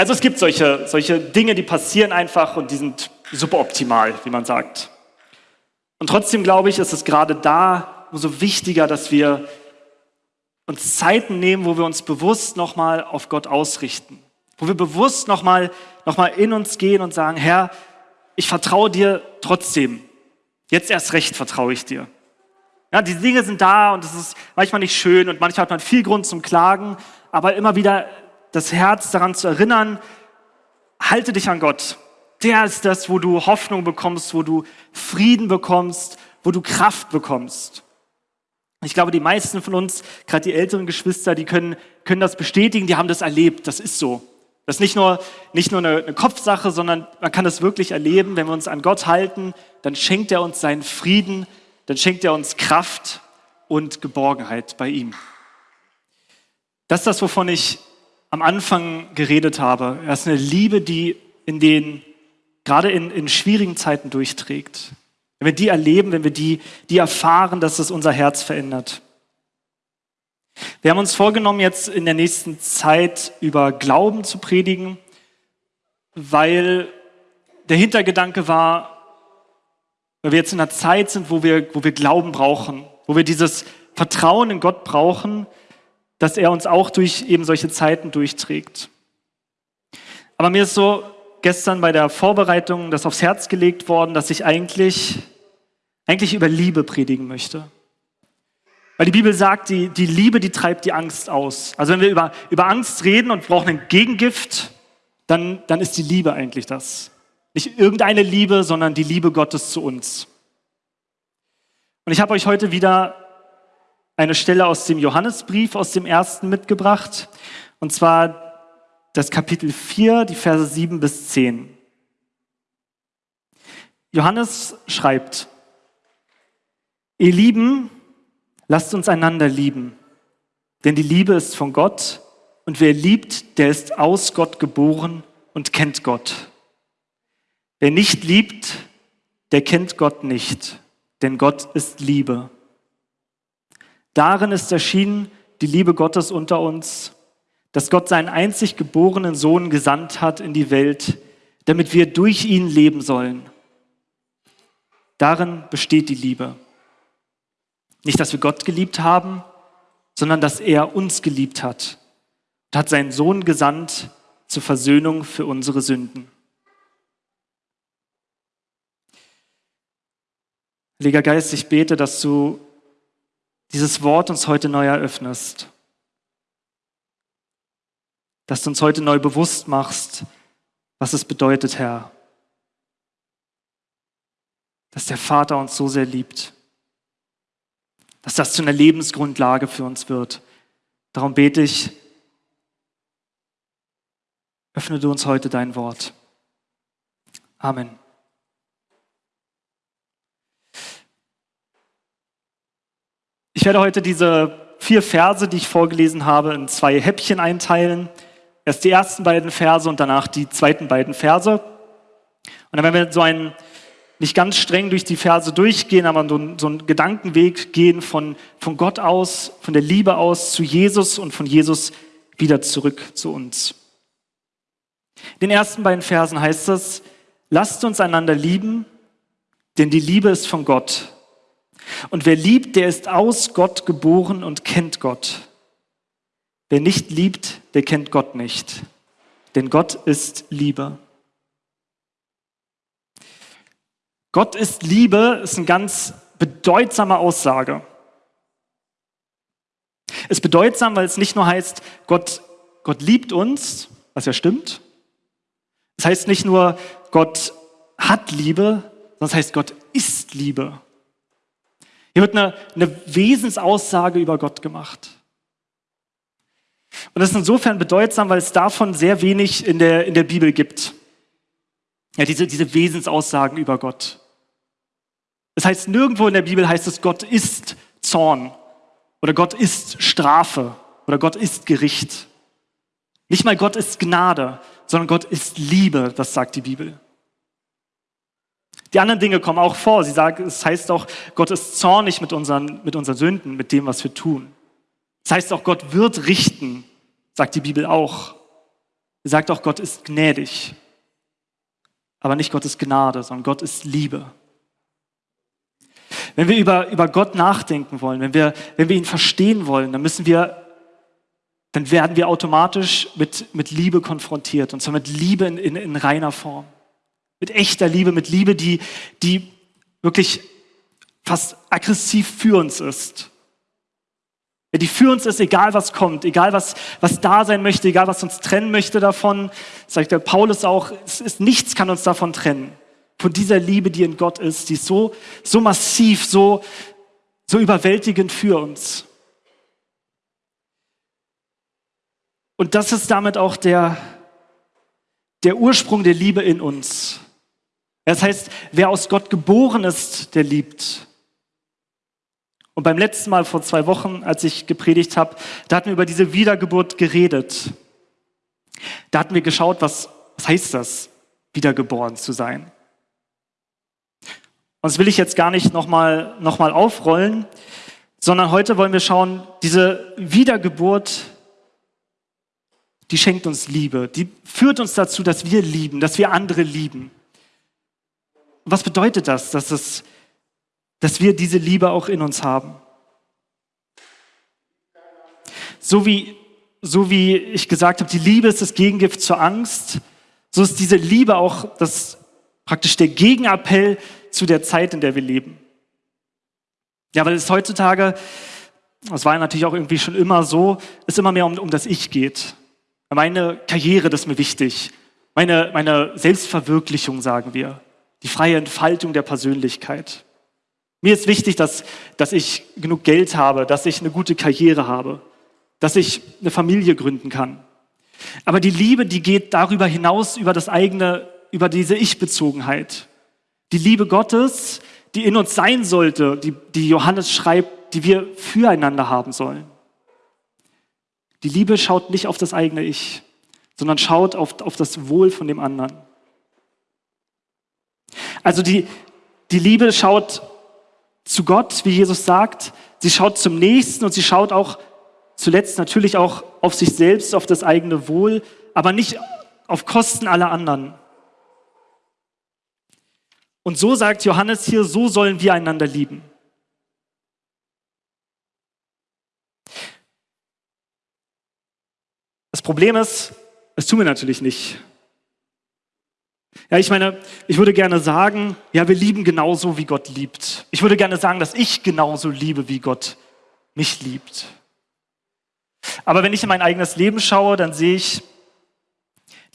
Also es gibt solche, solche Dinge, die passieren einfach und die sind super optimal, wie man sagt. Und trotzdem glaube ich, ist es gerade da umso wichtiger, dass wir uns Zeiten nehmen, wo wir uns bewusst nochmal auf Gott ausrichten. Wo wir bewusst nochmal noch mal in uns gehen und sagen, Herr, ich vertraue dir trotzdem. Jetzt erst recht vertraue ich dir. Ja, die Dinge sind da und es ist manchmal nicht schön und manchmal hat man viel Grund zum Klagen, aber immer wieder das Herz daran zu erinnern, halte dich an Gott. Der ist das, wo du Hoffnung bekommst, wo du Frieden bekommst, wo du Kraft bekommst. Ich glaube, die meisten von uns, gerade die älteren Geschwister, die können, können das bestätigen, die haben das erlebt. Das ist so. Das ist nicht nur, nicht nur eine, eine Kopfsache, sondern man kann das wirklich erleben. Wenn wir uns an Gott halten, dann schenkt er uns seinen Frieden, dann schenkt er uns Kraft und Geborgenheit bei ihm. Das ist das, wovon ich am Anfang geredet habe. Er ist eine Liebe, die in den, gerade in, in schwierigen Zeiten durchträgt. Wenn wir die erleben, wenn wir die, die erfahren, dass es unser Herz verändert. Wir haben uns vorgenommen, jetzt in der nächsten Zeit über Glauben zu predigen, weil der Hintergedanke war, weil wir jetzt in einer Zeit sind, wo wir, wo wir Glauben brauchen, wo wir dieses Vertrauen in Gott brauchen, dass er uns auch durch eben solche Zeiten durchträgt. Aber mir ist so gestern bei der Vorbereitung das aufs Herz gelegt worden, dass ich eigentlich, eigentlich über Liebe predigen möchte. Weil die Bibel sagt, die, die Liebe, die treibt die Angst aus. Also wenn wir über, über Angst reden und brauchen ein Gegengift, dann, dann ist die Liebe eigentlich das. Nicht irgendeine Liebe, sondern die Liebe Gottes zu uns. Und ich habe euch heute wieder eine Stelle aus dem Johannesbrief, aus dem ersten mitgebracht. Und zwar das Kapitel 4, die Verse 7 bis 10. Johannes schreibt, ihr Lieben, lasst uns einander lieben, denn die Liebe ist von Gott und wer liebt, der ist aus Gott geboren und kennt Gott. Wer nicht liebt, der kennt Gott nicht, denn Gott ist Liebe. Darin ist erschienen die Liebe Gottes unter uns, dass Gott seinen einzig geborenen Sohn gesandt hat in die Welt, damit wir durch ihn leben sollen. Darin besteht die Liebe. Nicht, dass wir Gott geliebt haben, sondern dass er uns geliebt hat und hat seinen Sohn gesandt zur Versöhnung für unsere Sünden. Heiliger Geist, ich bete, dass du dieses Wort uns heute neu eröffnest. Dass du uns heute neu bewusst machst, was es bedeutet, Herr. Dass der Vater uns so sehr liebt. Dass das zu einer Lebensgrundlage für uns wird. Darum bete ich, öffne du uns heute dein Wort. Amen. Ich werde heute diese vier Verse, die ich vorgelesen habe, in zwei Häppchen einteilen. Erst die ersten beiden Verse und danach die zweiten beiden Verse. Und dann werden wir so einen, nicht ganz streng durch die Verse durchgehen, aber so, einen Gedankenweg gehen von, von Gott aus, von der Liebe aus zu Jesus und von Jesus wieder zurück zu uns. In den ersten beiden Versen heißt es, lasst uns einander lieben, denn die Liebe ist von Gott. Und wer liebt, der ist aus Gott geboren und kennt Gott. Wer nicht liebt, der kennt Gott nicht. Denn Gott ist Liebe. Gott ist Liebe ist eine ganz bedeutsame Aussage. Es ist bedeutsam, weil es nicht nur heißt, Gott, Gott liebt uns, was ja stimmt. Es heißt nicht nur, Gott hat Liebe, sondern es heißt, Gott ist Liebe. Hier wird eine, eine Wesensaussage über Gott gemacht. Und das ist insofern bedeutsam, weil es davon sehr wenig in der, in der Bibel gibt. Ja, diese, diese Wesensaussagen über Gott. Das heißt, nirgendwo in der Bibel heißt es, Gott ist Zorn oder Gott ist Strafe oder Gott ist Gericht. Nicht mal Gott ist Gnade, sondern Gott ist Liebe, das sagt die Bibel. Die anderen Dinge kommen auch vor. Sie sagen, es heißt auch, Gott ist zornig mit unseren, mit unseren Sünden, mit dem, was wir tun. Das heißt auch, Gott wird richten, sagt die Bibel auch. Er sagt auch, Gott ist gnädig. Aber nicht Gott ist Gnade, sondern Gott ist Liebe. Wenn wir über, über Gott nachdenken wollen, wenn wir, wenn wir ihn verstehen wollen, dann müssen wir, dann werden wir automatisch mit, mit Liebe konfrontiert. Und zwar mit Liebe in, in, in reiner Form. Mit echter Liebe, mit Liebe, die, die wirklich fast aggressiv für uns ist. Die für uns ist, egal was kommt, egal was, was da sein möchte, egal was uns trennen möchte davon, sagt der Paulus auch, es ist, nichts kann uns davon trennen. Von dieser Liebe, die in Gott ist, die ist so, so massiv, so, so überwältigend für uns. Und das ist damit auch der, der Ursprung der Liebe in uns. Das heißt, wer aus Gott geboren ist, der liebt. Und beim letzten Mal vor zwei Wochen, als ich gepredigt habe, da hatten wir über diese Wiedergeburt geredet. Da hatten wir geschaut, was, was heißt das, wiedergeboren zu sein. Und das will ich jetzt gar nicht nochmal noch mal aufrollen, sondern heute wollen wir schauen, diese Wiedergeburt, die schenkt uns Liebe, die führt uns dazu, dass wir lieben, dass wir andere lieben. Was bedeutet das, dass es dass wir diese Liebe auch in uns haben. So wie, so wie ich gesagt habe, die Liebe ist das Gegengift zur Angst, so ist diese Liebe auch das, praktisch der Gegenappell zu der Zeit, in der wir leben. Ja, weil es heutzutage, das war natürlich auch irgendwie schon immer so, es immer mehr um, um das Ich geht. Meine Karriere, das ist mir wichtig. Meine, meine Selbstverwirklichung, sagen wir. Die freie Entfaltung der Persönlichkeit. Mir ist wichtig, dass, dass ich genug Geld habe, dass ich eine gute Karriere habe, dass ich eine Familie gründen kann. Aber die Liebe, die geht darüber hinaus, über das eigene, über diese Ich-Bezogenheit. Die Liebe Gottes, die in uns sein sollte, die, die Johannes schreibt, die wir füreinander haben sollen. Die Liebe schaut nicht auf das eigene Ich, sondern schaut auf, auf das Wohl von dem anderen. Also die, die Liebe schaut zu Gott, wie Jesus sagt. Sie schaut zum Nächsten und sie schaut auch zuletzt natürlich auch auf sich selbst, auf das eigene Wohl, aber nicht auf Kosten aller anderen. Und so sagt Johannes hier, so sollen wir einander lieben. Das Problem ist, das tun wir natürlich nicht. Ja, ich meine, ich würde gerne sagen, ja, wir lieben genauso, wie Gott liebt. Ich würde gerne sagen, dass ich genauso liebe, wie Gott mich liebt. Aber wenn ich in mein eigenes Leben schaue, dann sehe ich,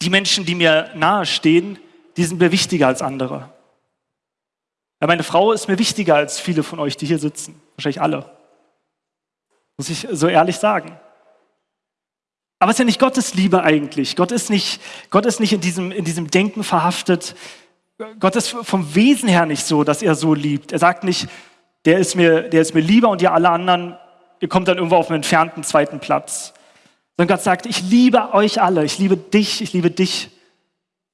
die Menschen, die mir nahestehen, die sind mir wichtiger als andere. Ja, meine Frau ist mir wichtiger als viele von euch, die hier sitzen. Wahrscheinlich alle. Muss ich so ehrlich sagen. Aber es ist ja nicht Gottes Liebe eigentlich. Gott ist nicht, Gott ist nicht in, diesem, in diesem Denken verhaftet. Gott ist vom Wesen her nicht so, dass er so liebt. Er sagt nicht, der ist mir, der ist mir lieber und ihr alle anderen, ihr kommt dann irgendwo auf einen entfernten zweiten Platz. Sondern Gott sagt, ich liebe euch alle, ich liebe dich, ich liebe dich,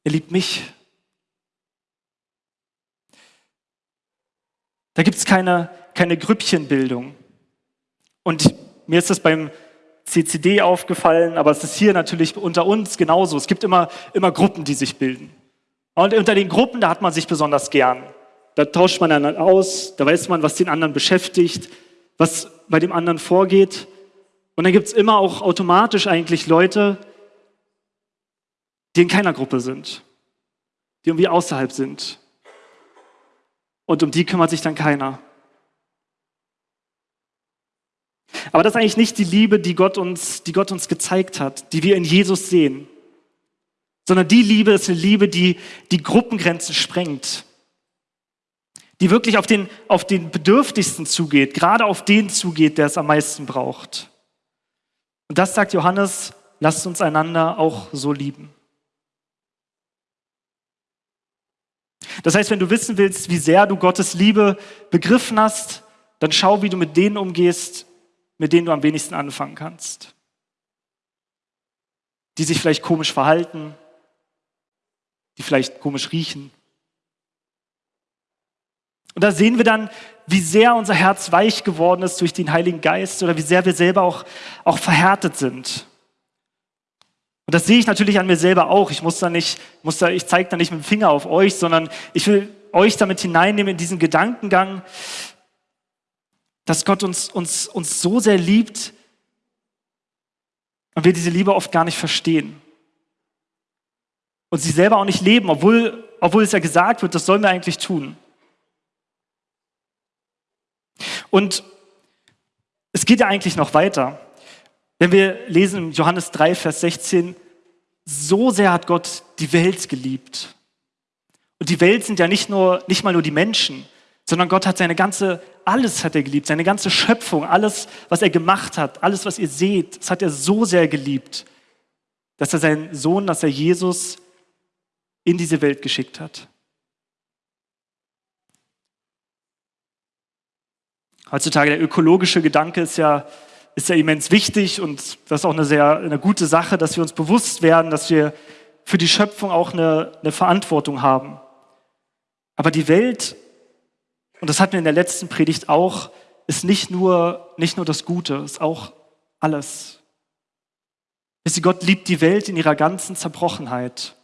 er liebt mich. Da gibt es keine, keine Grüppchenbildung. Und mir ist das beim CCD aufgefallen, aber es ist hier natürlich unter uns genauso. Es gibt immer, immer Gruppen, die sich bilden. Und unter den Gruppen, da hat man sich besonders gern. Da tauscht man dann aus, da weiß man, was den anderen beschäftigt, was bei dem anderen vorgeht. Und dann gibt es immer auch automatisch eigentlich Leute, die in keiner Gruppe sind, die irgendwie außerhalb sind. Und um die kümmert sich dann keiner. Aber das ist eigentlich nicht die Liebe, die Gott uns, die Gott uns gezeigt hat, die wir in Jesus sehen. Sondern die Liebe ist eine Liebe, die die Gruppengrenzen sprengt. Die wirklich auf den, auf den Bedürftigsten zugeht, gerade auf den zugeht, der es am meisten braucht. Und das sagt Johannes, lasst uns einander auch so lieben. Das heißt, wenn du wissen willst, wie sehr du Gottes Liebe begriffen hast, dann schau, wie du mit denen umgehst, mit denen du am wenigsten anfangen kannst. Die sich vielleicht komisch verhalten, die vielleicht komisch riechen. Und da sehen wir dann, wie sehr unser Herz weich geworden ist durch den Heiligen Geist oder wie sehr wir selber auch, auch verhärtet sind. Und das sehe ich natürlich an mir selber auch. Ich muss da nicht, muss da, ich zeige da nicht mit dem Finger auf euch, sondern ich will euch damit hineinnehmen in diesen Gedankengang, dass Gott uns, uns, uns so sehr liebt und wir diese Liebe oft gar nicht verstehen. Und sie selber auch nicht leben, obwohl, obwohl es ja gesagt wird, das sollen wir eigentlich tun. Und es geht ja eigentlich noch weiter. Wenn wir lesen in Johannes 3, Vers 16, so sehr hat Gott die Welt geliebt. Und die Welt sind ja nicht nur, nicht mal nur die Menschen, sondern Gott hat seine ganze, alles hat er geliebt, seine ganze Schöpfung, alles, was er gemacht hat, alles, was ihr seht, das hat er so sehr geliebt, dass er seinen Sohn, dass er Jesus in diese Welt geschickt hat. Heutzutage der ökologische Gedanke ist ja, ist ja immens wichtig und das ist auch eine sehr eine gute Sache, dass wir uns bewusst werden, dass wir für die Schöpfung auch eine, eine Verantwortung haben. Aber die Welt, und das hatten wir in der letzten Predigt auch, ist nicht nur, nicht nur das Gute, ist auch alles. Wisst ihr, Gott liebt die Welt in ihrer ganzen Zerbrochenheit.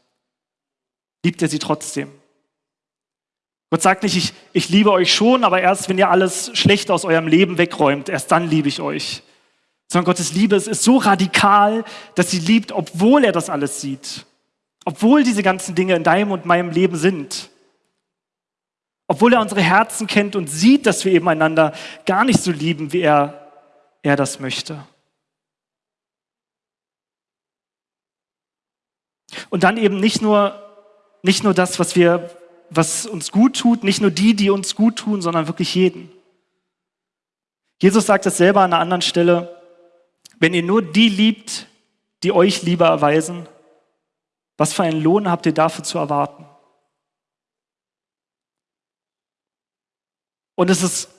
Liebt er sie trotzdem. Gott sagt nicht, ich, ich liebe euch schon, aber erst wenn ihr alles Schlechte aus eurem Leben wegräumt, erst dann liebe ich euch. Sondern Gottes Liebe ist so radikal, dass sie liebt, obwohl er das alles sieht. Obwohl diese ganzen Dinge in deinem und meinem Leben sind. Obwohl er unsere Herzen kennt und sieht, dass wir eben einander gar nicht so lieben, wie er, er das möchte. Und dann eben nicht nur, nicht nur das, was wir was uns gut tut, nicht nur die, die uns gut tun, sondern wirklich jeden. Jesus sagt es selber an einer anderen Stelle, wenn ihr nur die liebt, die euch Liebe erweisen, was für einen Lohn habt ihr dafür zu erwarten? Und es ist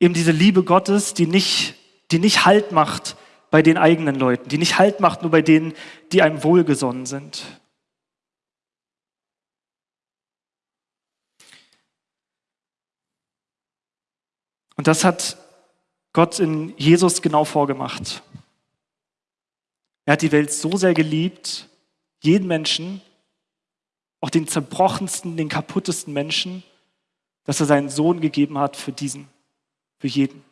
eben diese Liebe Gottes, die nicht, die nicht Halt macht bei den eigenen Leuten, die nicht Halt macht nur bei denen, die einem wohlgesonnen sind. Und das hat Gott in Jesus genau vorgemacht. Er hat die Welt so sehr geliebt, jeden Menschen, auch den zerbrochensten, den kaputtesten Menschen, dass er seinen Sohn gegeben hat für diesen, für jeden.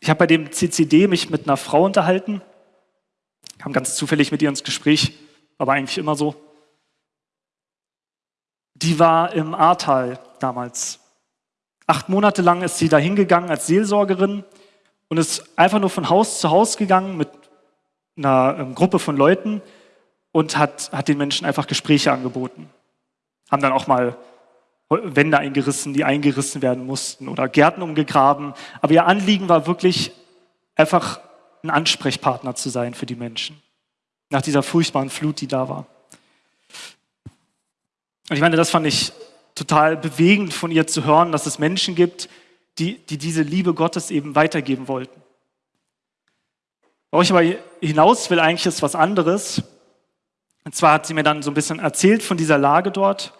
Ich habe bei dem CCD mich mit einer Frau unterhalten, kam ganz zufällig mit ihr ins Gespräch, aber eigentlich immer so. Die war im Ahrtal damals Acht Monate lang ist sie da hingegangen als Seelsorgerin und ist einfach nur von Haus zu Haus gegangen mit einer ähm, Gruppe von Leuten und hat, hat den Menschen einfach Gespräche angeboten. Haben dann auch mal Wände eingerissen, die eingerissen werden mussten oder Gärten umgegraben. Aber ihr Anliegen war wirklich einfach ein Ansprechpartner zu sein für die Menschen. Nach dieser furchtbaren Flut, die da war. Und ich meine, das fand ich total bewegend von ihr zu hören, dass es Menschen gibt, die, die diese Liebe Gottes eben weitergeben wollten. Worauf ich aber hinaus will, eigentlich ist was anderes. Und zwar hat sie mir dann so ein bisschen erzählt von dieser Lage dort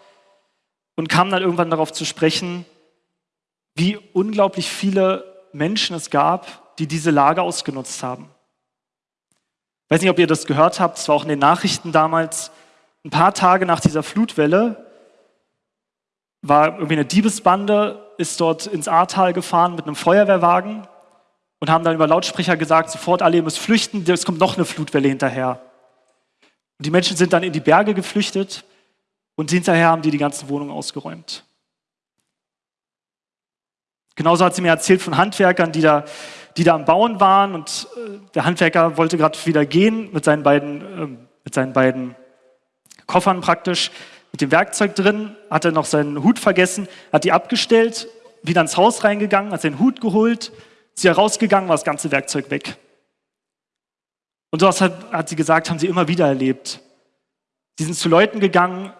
und kam dann irgendwann darauf zu sprechen, wie unglaublich viele Menschen es gab, die diese Lage ausgenutzt haben. Ich weiß nicht, ob ihr das gehört habt, es war auch in den Nachrichten damals, ein paar Tage nach dieser Flutwelle war irgendwie eine Diebesbande, ist dort ins Ahrtal gefahren mit einem Feuerwehrwagen und haben dann über Lautsprecher gesagt, sofort alle, ihr müsst flüchten, es kommt noch eine Flutwelle hinterher. Und die Menschen sind dann in die Berge geflüchtet und hinterher haben die die ganzen Wohnungen ausgeräumt. Genauso hat sie mir erzählt von Handwerkern, die da, die da am Bauen waren und äh, der Handwerker wollte gerade wieder gehen mit seinen beiden, äh, mit seinen beiden Koffern praktisch mit dem Werkzeug drin, hat er noch seinen Hut vergessen, hat die abgestellt, wieder ins Haus reingegangen, hat seinen Hut geholt, ist ja rausgegangen, war das ganze Werkzeug weg. Und das hat, hat sie gesagt, haben sie immer wieder erlebt. Sie sind zu Leuten gegangen,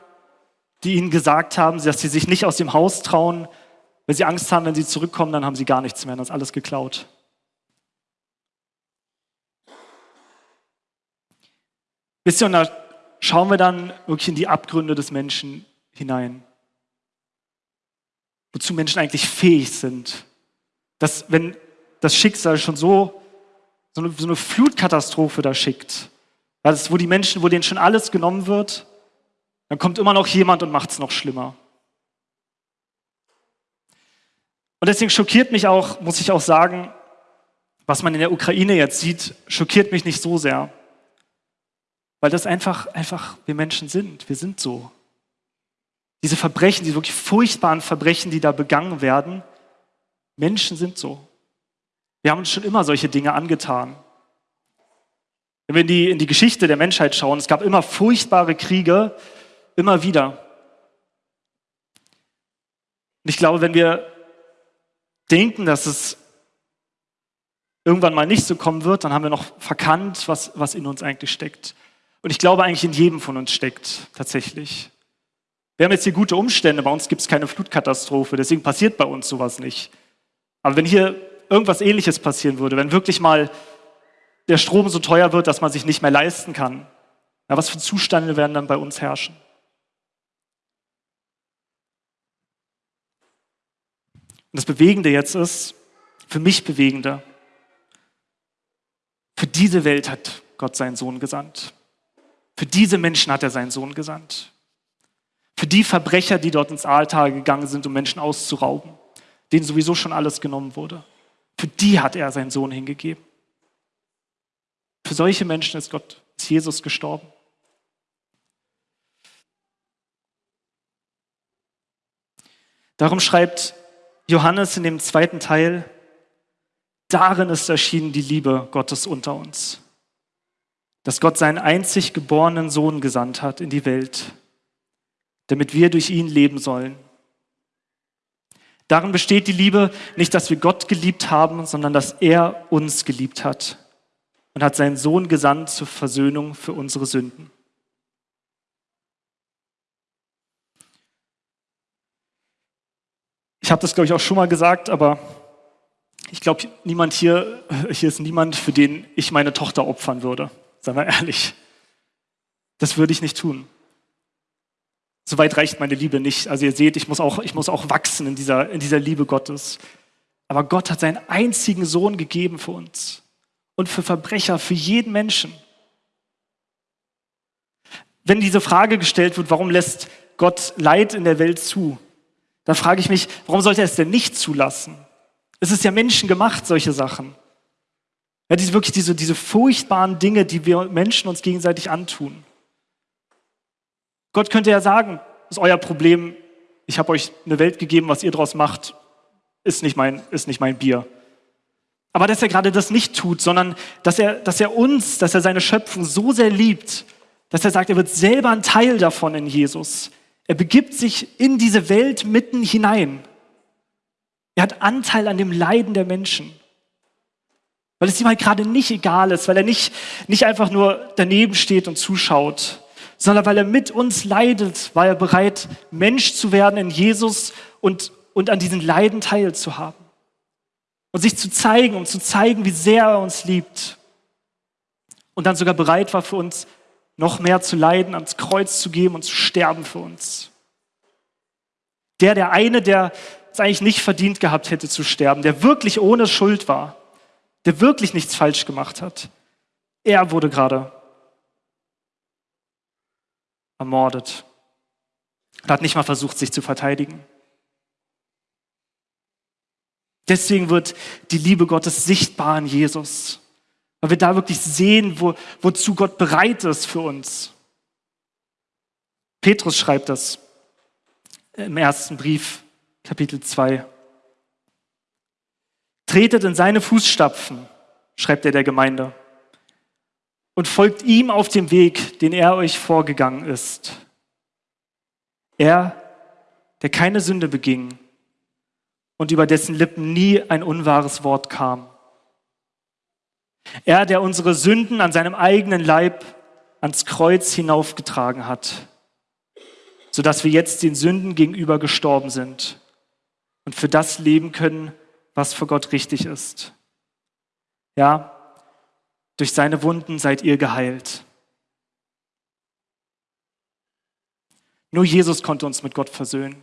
die ihnen gesagt haben, dass sie sich nicht aus dem Haus trauen, weil sie Angst haben, wenn sie zurückkommen, dann haben sie gar nichts mehr, dann ist alles geklaut. Wisst ihr, und da schauen wir dann wirklich in die Abgründe des Menschen hinein. Wozu Menschen eigentlich fähig sind. Dass, wenn das Schicksal schon so so eine, Flutkatastrophe da schickt, wo die Menschen, wo denen schon alles genommen wird, dann kommt immer noch jemand und macht es noch schlimmer. Und deswegen schockiert mich auch, muss ich auch sagen, was man in der Ukraine jetzt sieht, schockiert mich nicht so sehr. Weil das einfach, einfach wir Menschen sind. Wir sind so. Diese Verbrechen, diese wirklich furchtbaren Verbrechen, die da begangen werden, Menschen sind so. Wir haben uns schon immer solche Dinge angetan. Wenn wir in die, in die Geschichte der Menschheit schauen, es gab immer furchtbare Kriege, immer wieder. Und ich glaube, wenn wir denken, dass es irgendwann mal nicht so kommen wird, dann haben wir noch verkannt, was, was in uns eigentlich steckt. Und ich glaube eigentlich in jedem von uns steckt tatsächlich. Wir haben jetzt hier gute Umstände, bei uns gibt es keine Flutkatastrophe, deswegen passiert bei uns sowas nicht. Aber wenn hier irgendwas Ähnliches passieren würde, wenn wirklich mal der Strom so teuer wird, dass man sich nicht mehr leisten kann, ja, was für Zustände werden dann bei uns herrschen? Und das Bewegende jetzt ist, für mich Bewegende, für diese Welt hat Gott seinen Sohn gesandt. Für diese Menschen hat er seinen Sohn gesandt. Für die Verbrecher, die dort ins Aaltal gegangen sind, um Menschen auszurauben, denen sowieso schon alles genommen wurde. Für die hat er seinen Sohn hingegeben. Für solche Menschen ist Gott, ist Jesus gestorben. Darum schreibt Johannes in dem zweiten Teil, darin ist erschienen die Liebe Gottes unter uns, dass Gott seinen einzig geborenen Sohn gesandt hat in die Welt, damit wir durch ihn leben sollen. Darin besteht die Liebe nicht, dass wir Gott geliebt haben, sondern dass er uns geliebt hat und hat seinen Sohn gesandt zur Versöhnung für unsere Sünden. Ich habe das, glaube ich, auch schon mal gesagt, aber ich glaube, niemand hier, hier ist niemand, für den ich meine Tochter opfern würde. Seien wir ehrlich. Das würde ich nicht tun. Soweit reicht meine Liebe nicht. Also ihr seht, ich muss auch, ich muss auch wachsen in dieser, in dieser Liebe Gottes. Aber Gott hat seinen einzigen Sohn gegeben für uns und für Verbrecher, für jeden Menschen. Wenn diese Frage gestellt wird, warum lässt Gott Leid in der Welt zu, dann frage ich mich, warum sollte er es denn nicht zulassen? Es ist ja menschengemacht, solche Sachen. Ja, diese, wirklich diese, diese furchtbaren Dinge, die wir Menschen uns gegenseitig antun. Gott könnte ja sagen, das ist euer Problem, ich habe euch eine Welt gegeben, was ihr daraus macht, ist nicht mein, ist nicht mein Bier. Aber dass er gerade das nicht tut, sondern dass er, dass er uns, dass er seine Schöpfung so sehr liebt, dass er sagt, er wird selber ein Teil davon in Jesus. Er begibt sich in diese Welt mitten hinein. Er hat Anteil an dem Leiden der Menschen. Weil es ihm halt gerade nicht egal ist, weil er nicht, nicht einfach nur daneben steht und zuschaut, sondern weil er mit uns leidet, war er bereit, Mensch zu werden in Jesus und, und an diesen Leiden teilzuhaben. Und sich zu zeigen, um zu zeigen, wie sehr er uns liebt. Und dann sogar bereit war für uns, noch mehr zu leiden, ans Kreuz zu geben und zu sterben für uns. Der, der eine, der es eigentlich nicht verdient gehabt hätte zu sterben, der wirklich ohne Schuld war, der wirklich nichts falsch gemacht hat, er wurde gerade ermordet und hat nicht mal versucht, sich zu verteidigen. Deswegen wird die Liebe Gottes sichtbar in Jesus, weil wir da wirklich sehen, wo, wozu Gott bereit ist für uns. Petrus schreibt das im ersten Brief, Kapitel 2. Tretet in seine Fußstapfen, schreibt er der Gemeinde und folgt ihm auf dem Weg, den er euch vorgegangen ist. Er, der keine Sünde beging und über dessen Lippen nie ein unwahres Wort kam. Er, der unsere Sünden an seinem eigenen Leib ans Kreuz hinaufgetragen hat, sodass wir jetzt den Sünden gegenüber gestorben sind und für das leben können, was für Gott richtig ist. Ja, durch seine Wunden seid ihr geheilt. Nur Jesus konnte uns mit Gott versöhnen.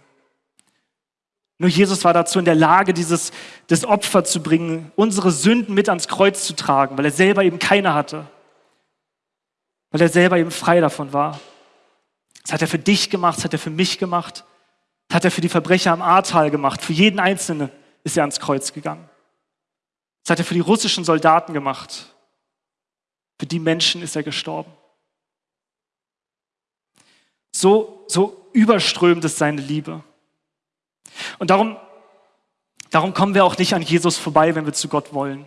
Nur Jesus war dazu in der Lage, dieses das Opfer zu bringen, unsere Sünden mit ans Kreuz zu tragen, weil er selber eben keine hatte. Weil er selber eben frei davon war. Das hat er für dich gemacht, das hat er für mich gemacht, das hat er für die Verbrecher am Ahrtal gemacht. Für jeden Einzelnen ist er ans Kreuz gegangen. Das hat er für die russischen Soldaten gemacht. Für die Menschen ist er gestorben. So, so überströmt ist seine Liebe. Und darum, darum kommen wir auch nicht an Jesus vorbei, wenn wir zu Gott wollen.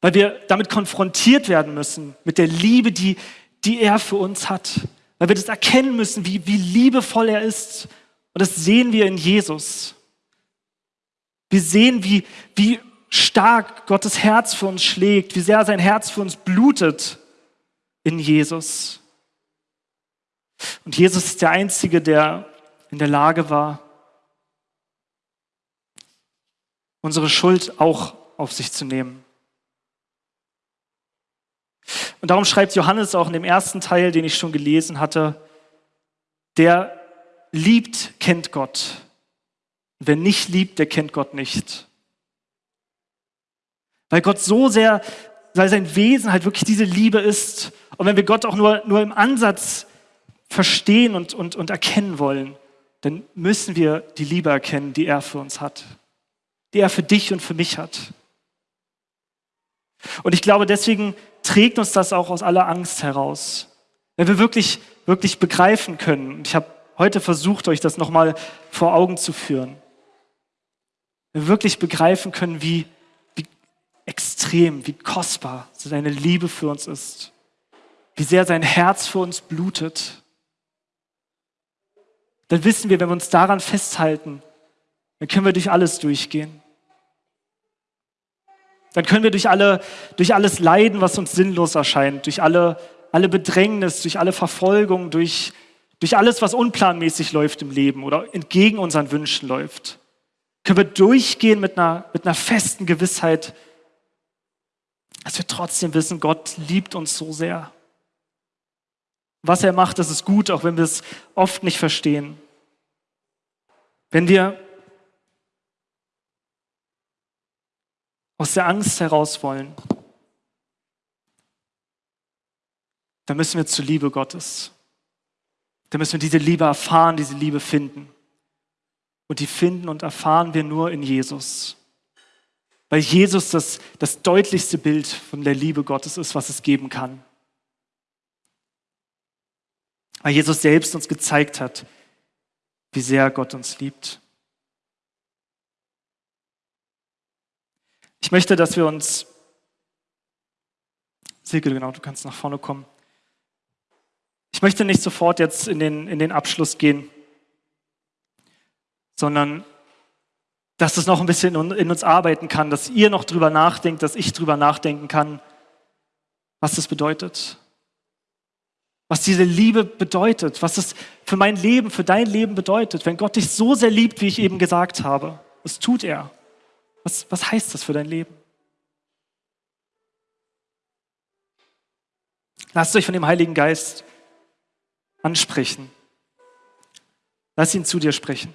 Weil wir damit konfrontiert werden müssen, mit der Liebe, die, die er für uns hat. Weil wir das erkennen müssen, wie, wie liebevoll er ist. Und das sehen wir in Jesus. Wir sehen, wie, wie stark Gottes Herz für uns schlägt, wie sehr sein Herz für uns blutet in Jesus. Und Jesus ist der Einzige, der in der Lage war, unsere Schuld auch auf sich zu nehmen. Und darum schreibt Johannes auch in dem ersten Teil, den ich schon gelesen hatte, der liebt, kennt Gott. Wer nicht liebt, der kennt Gott nicht. Weil Gott so sehr, weil sein Wesen halt wirklich diese Liebe ist. Und wenn wir Gott auch nur, nur im Ansatz verstehen und, und, und erkennen wollen, dann müssen wir die Liebe erkennen, die er für uns hat die er für dich und für mich hat. Und ich glaube, deswegen trägt uns das auch aus aller Angst heraus. Wenn wir wirklich, wirklich begreifen können, ich habe heute versucht, euch das nochmal vor Augen zu führen, wenn wir wirklich begreifen können, wie, wie extrem, wie kostbar seine Liebe für uns ist, wie sehr sein Herz für uns blutet, dann wissen wir, wenn wir uns daran festhalten, dann können wir durch alles durchgehen. Dann können wir durch, alle, durch alles Leiden, was uns sinnlos erscheint, durch alle, alle Bedrängnis, durch alle Verfolgung, durch, durch alles, was unplanmäßig läuft im Leben oder entgegen unseren Wünschen läuft, können wir durchgehen mit einer, mit einer festen Gewissheit, dass wir trotzdem wissen, Gott liebt uns so sehr. Was er macht, das ist gut, auch wenn wir es oft nicht verstehen. Wenn wir aus der Angst heraus wollen, dann müssen wir zur Liebe Gottes. Dann müssen wir diese Liebe erfahren, diese Liebe finden. Und die finden und erfahren wir nur in Jesus. Weil Jesus das, das deutlichste Bild von der Liebe Gottes ist, was es geben kann. Weil Jesus selbst uns gezeigt hat, wie sehr Gott uns liebt. Ich möchte, dass wir uns, Silke, genau, du kannst nach vorne kommen. Ich möchte nicht sofort jetzt in den, in den Abschluss gehen, sondern dass es noch ein bisschen in uns arbeiten kann, dass ihr noch drüber nachdenkt, dass ich drüber nachdenken kann, was das bedeutet. Was diese Liebe bedeutet, was es für mein Leben, für dein Leben bedeutet, wenn Gott dich so sehr liebt, wie ich eben gesagt habe. Das tut er. Was, was heißt das für dein Leben? Lasst euch von dem Heiligen Geist ansprechen. Lass ihn zu dir sprechen.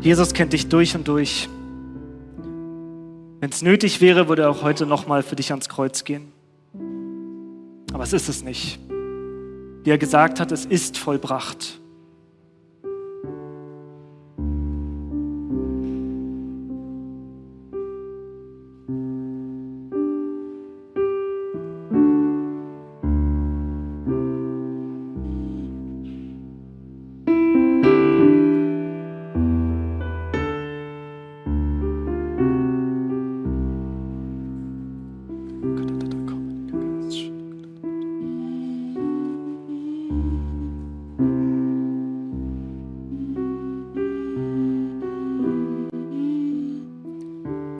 Jesus kennt dich durch und durch. Wenn es nötig wäre, würde er auch heute nochmal für dich ans Kreuz gehen. Aber es ist es nicht. Wie er gesagt hat, es ist vollbracht.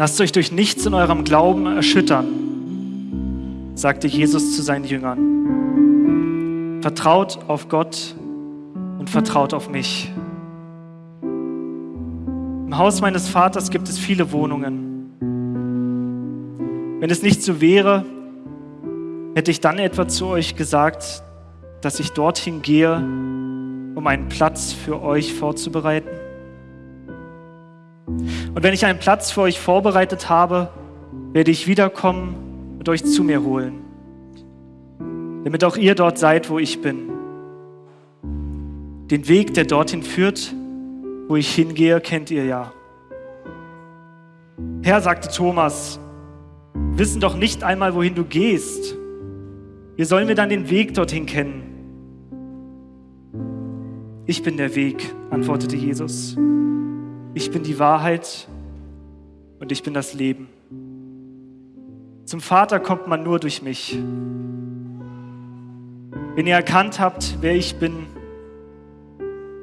Lasst euch durch nichts in eurem Glauben erschüttern, sagte Jesus zu seinen Jüngern. Vertraut auf Gott und vertraut auf mich. Im Haus meines Vaters gibt es viele Wohnungen. Wenn es nicht so wäre, hätte ich dann etwa zu euch gesagt, dass ich dorthin gehe, um einen Platz für euch vorzubereiten? Und wenn ich einen Platz für euch vorbereitet habe, werde ich wiederkommen und euch zu mir holen, damit auch ihr dort seid, wo ich bin. Den Weg, der dorthin führt, wo ich hingehe, kennt ihr ja. Herr, sagte Thomas, wissen doch nicht einmal, wohin du gehst. Wie sollen wir dann den Weg dorthin kennen? Ich bin der Weg, antwortete Jesus. Ich bin die Wahrheit und ich bin das Leben. Zum Vater kommt man nur durch mich. Wenn ihr erkannt habt, wer ich bin,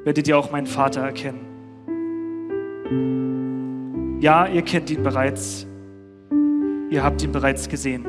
werdet ihr auch meinen Vater erkennen. Ja, ihr kennt ihn bereits. Ihr habt ihn bereits gesehen.